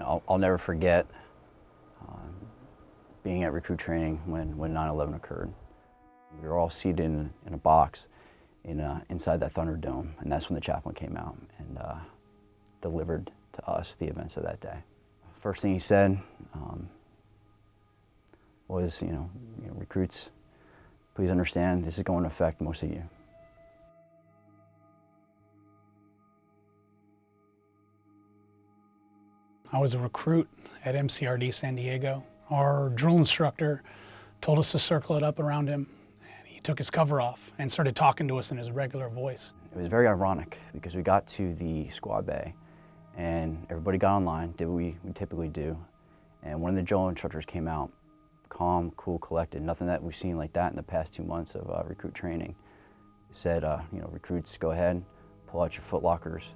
I'll, I'll never forget um, being at recruit training when, when 9-11 occurred. We were all seated in, in a box in, uh, inside that Thunderdome, and that's when the chaplain came out and uh, delivered to us the events of that day. First thing he said um, was, you know, you know, recruits, please understand this is going to affect most of you. I was a recruit at MCRD San Diego. Our drill instructor told us to circle it up around him. And he took his cover off and started talking to us in his regular voice. It was very ironic because we got to the squad bay and everybody got online, did what we, we typically do. And one of the drill instructors came out, calm, cool, collected, nothing that we've seen like that in the past two months of uh, recruit training. Said, uh, you know, recruits, go ahead, pull out your foot lockers,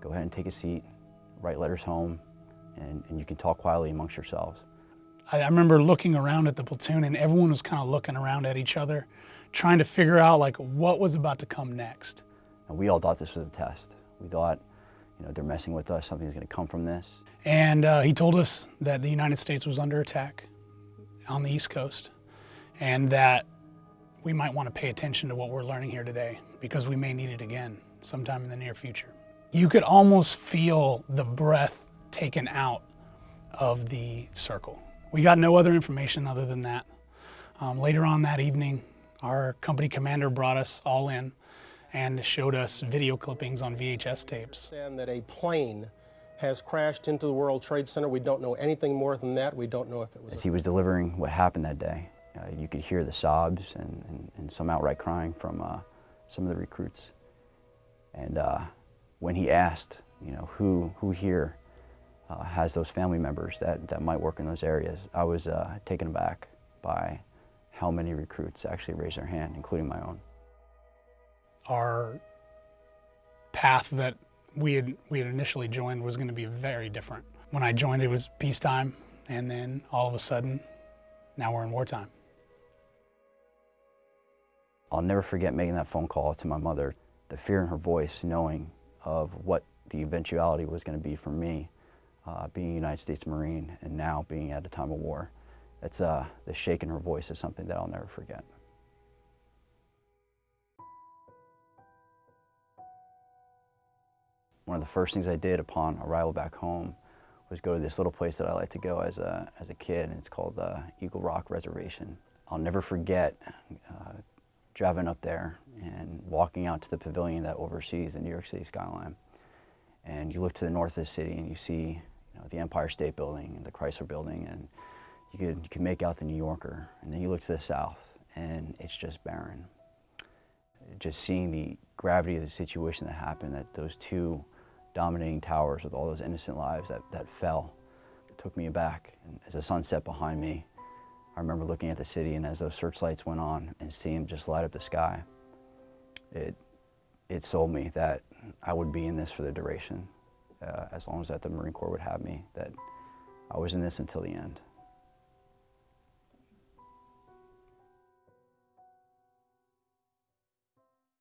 go ahead and take a seat, write letters home, and, and you can talk quietly amongst yourselves. I, I remember looking around at the platoon and everyone was kind of looking around at each other, trying to figure out like what was about to come next. And we all thought this was a test. We thought, you know, they're messing with us, something's gonna come from this. And uh, he told us that the United States was under attack on the East Coast and that we might want to pay attention to what we're learning here today because we may need it again sometime in the near future. You could almost feel the breath taken out of the circle. We got no other information other than that. Um, later on that evening, our company commander brought us all in and showed us video clippings on VHS tapes. And that a plane has crashed into the World Trade Center. We don't know anything more than that. We don't know if it was... As he was delivering what happened that day, uh, you could hear the sobs and, and, and some outright crying from uh, some of the recruits. And uh, when he asked, you know, who, who here uh, has those family members that, that might work in those areas. I was uh, taken aback by how many recruits actually raised their hand, including my own. Our path that we had, we had initially joined was going to be very different. When I joined, it was peacetime, and then all of a sudden, now we're in wartime. I'll never forget making that phone call to my mother, the fear in her voice, knowing of what the eventuality was going to be for me uh, being a United States Marine and now being at a time of war. It's, uh, the shake in her voice is something that I'll never forget. One of the first things I did upon arrival back home was go to this little place that I like to go as a, as a kid, and it's called the uh, Eagle Rock Reservation. I'll never forget uh, driving up there and walking out to the pavilion that oversees the New York City skyline. And you look to the north of the city and you see the Empire State Building and the Chrysler Building, and you could, you could make out the New Yorker. And then you look to the south, and it's just barren. Just seeing the gravity of the situation that happened, that those two dominating towers with all those innocent lives that, that fell, took me aback. And as the sun set behind me, I remember looking at the city, and as those searchlights went on and seeing them just light up the sky, it, it sold me that I would be in this for the duration uh, as long as that the Marine Corps would have me, that I was in this until the end.